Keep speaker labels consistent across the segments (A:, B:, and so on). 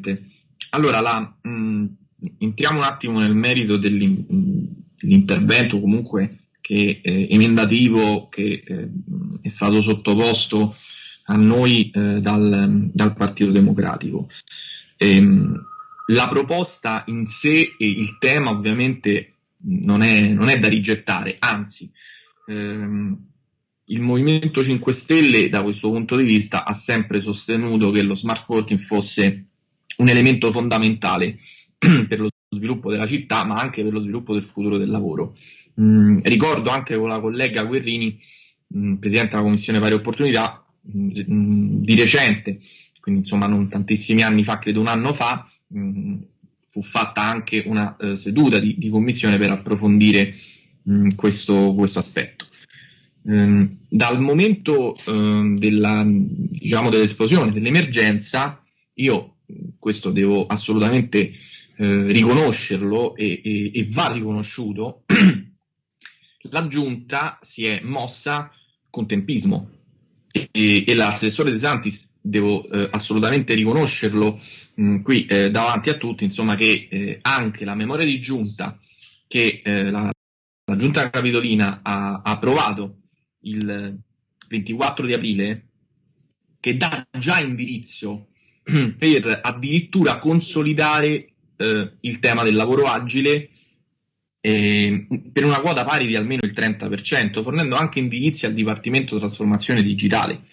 A: Presidente. Allora, la, mh, entriamo un attimo nel merito dell'intervento comunque che, eh, emendativo che eh, è stato sottoposto a noi eh, dal, dal, Partito Democratico. Ehm, la proposta in sé e il tema ovviamente non è, non è da rigettare, anzi ehm, il Movimento 5 Stelle da questo punto di vista ha sempre sostenuto che lo smart working fosse un elemento fondamentale per lo sviluppo della città, ma anche per lo sviluppo del futuro del lavoro. Mm, ricordo anche con la collega Guerrini, mm, Presidente della Commissione Pari Opportunità, mm, di recente, quindi insomma non tantissimi anni fa, credo un anno fa, mm, fu fatta anche una eh, seduta di, di, commissione per approfondire mh, questo, questo, aspetto. Ehm, dal momento eh, della, diciamo, dell'esplosione, dell'emergenza, io questo devo assolutamente eh, riconoscerlo e, e, e, va riconosciuto, la giunta si è mossa con tempismo. E, e l'assessore De Santis, devo eh, assolutamente riconoscerlo mh, qui eh, davanti a tutti, insomma che eh, anche la memoria di giunta che eh, la, la, giunta capitolina ha, ha approvato il 24 di aprile, che dà già indirizzo per addirittura consolidare eh, il tema del lavoro agile eh, per una quota pari di almeno il 30%, fornendo anche indirizzi al Dipartimento Trasformazione Digitale.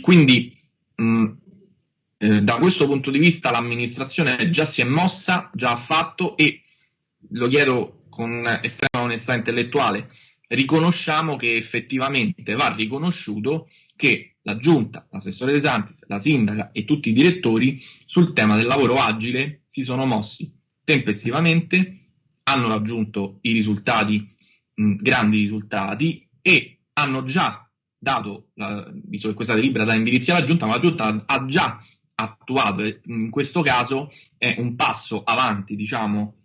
A: Quindi mh, eh, da questo punto di vista l'amministrazione già si è mossa, già ha fatto e lo chiedo con estrema onestà intellettuale, riconosciamo che effettivamente va riconosciuto che la giunta, l'assessore De Santis, la sindaca e tutti i direttori sul tema del lavoro agile si sono mossi tempestivamente, hanno raggiunto i risultati, mh, grandi risultati e hanno già dato, la, visto che questa delibera dà indirizzi alla giunta, ma la giunta ha già attuato, in questo caso è un passo avanti, diciamo,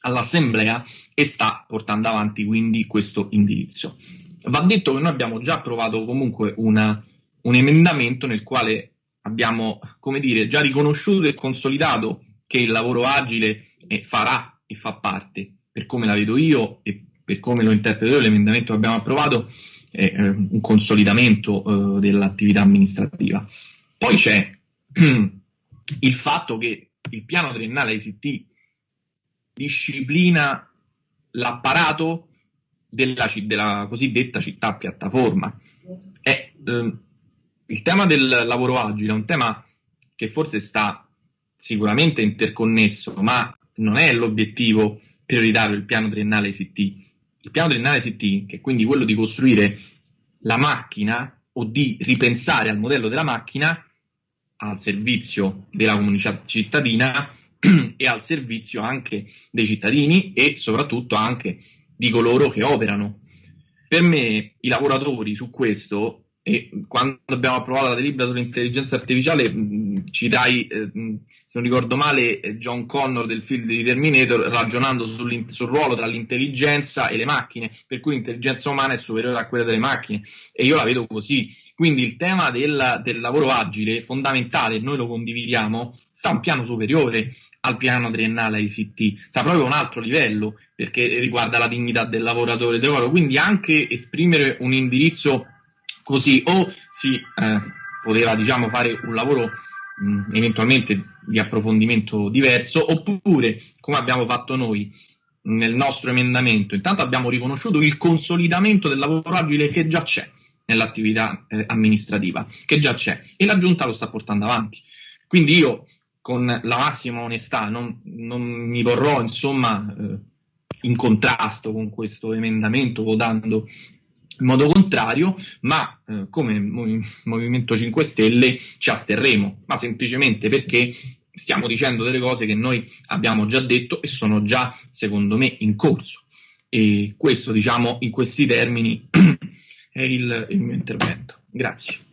A: all'assemblea e sta portando avanti quindi questo indirizzo. Va detto che noi abbiamo già approvato comunque una, un emendamento nel quale abbiamo, come dire, già riconosciuto e consolidato che il lavoro agile eh, farà e fa parte, per come la vedo io e per come lo interpreto io, l'emendamento che abbiamo approvato è eh, un consolidamento eh, dell'attività amministrativa. Poi c'è il fatto che il piano triennale ICT disciplina l'apparato della, della cosiddetta città piattaforma. E, eh, il tema del lavoro agile è un tema che forse sta sicuramente interconnesso, ma non è l'obiettivo prioritario del piano triennale ICT. Il piano triennale ICT, che è quindi quello di costruire la macchina o di ripensare al modello della macchina al servizio della comunità cittadina e al servizio anche dei cittadini e soprattutto anche di coloro che operano. Per me i lavoratori su questo, e quando abbiamo approvato la delibera sull'intelligenza artificiale, mh, citai, eh, se non ricordo male, John Connor del film di Terminator ragionando sul ruolo tra l'intelligenza e le macchine, per cui l'intelligenza umana è superiore a quella delle macchine e io la vedo così. Quindi il tema del, del lavoro agile, fondamentale, noi lo condividiamo, sta a un piano superiore al piano triennale ICT, sta proprio a un altro livello perché riguarda la dignità del lavoratore del lavoro, quindi anche esprimere un indirizzo così o si eh, poteva diciamo fare un lavoro mh, eventualmente di approfondimento diverso oppure come abbiamo fatto noi nel nostro emendamento, intanto abbiamo riconosciuto il consolidamento del lavoro agile che già c'è nell'attività eh, amministrativa, che già c'è e la giunta lo sta portando avanti. Quindi io con la massima onestà, non, non mi porrò insomma eh, in contrasto con questo emendamento votando in modo contrario, ma eh, come Movimento 5 Stelle ci asterremo, ma semplicemente perché stiamo dicendo delle cose che noi abbiamo già detto e sono già, secondo me, in corso. E questo, diciamo, in questi termini è il, il mio intervento. Grazie.